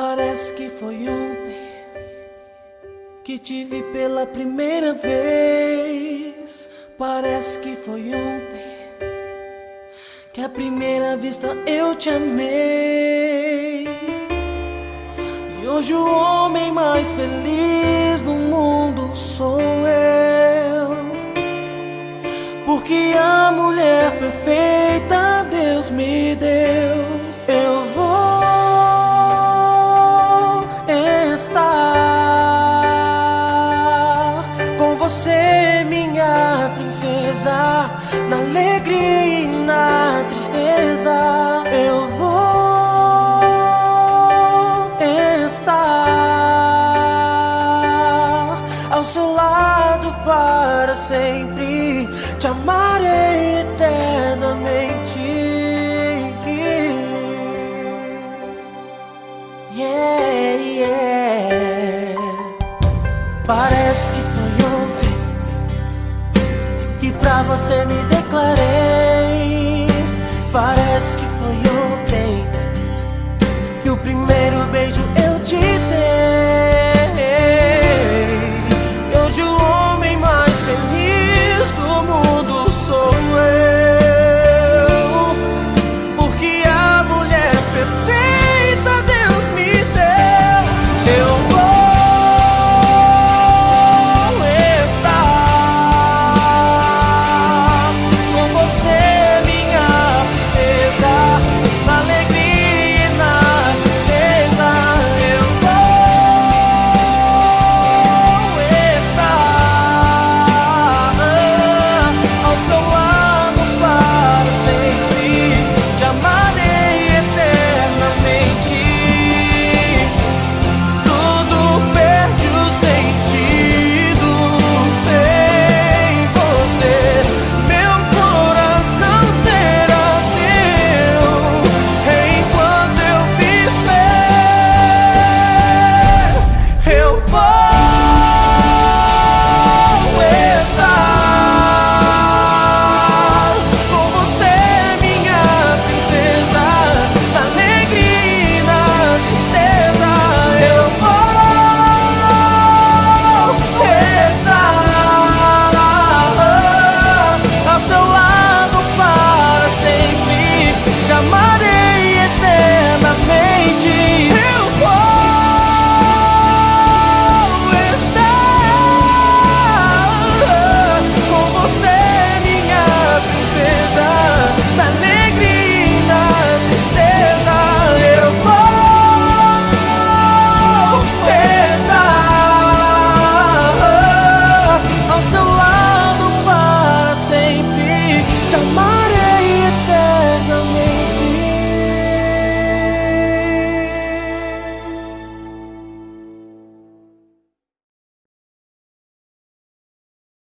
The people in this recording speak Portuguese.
Parece que foi ontem que te vi pela primeira vez. Parece que foi ontem que à primeira vista eu te amei. E hoje o homem mais feliz do mundo sou eu. Porque a mulher perfeita você, minha princesa, na alegria e na tristeza. Eu vou estar ao seu lado para sempre, te amarei eternamente. Yeah, yeah. Parece que pra você me declarei. Parece que foi ontem que o primeiro 长吗？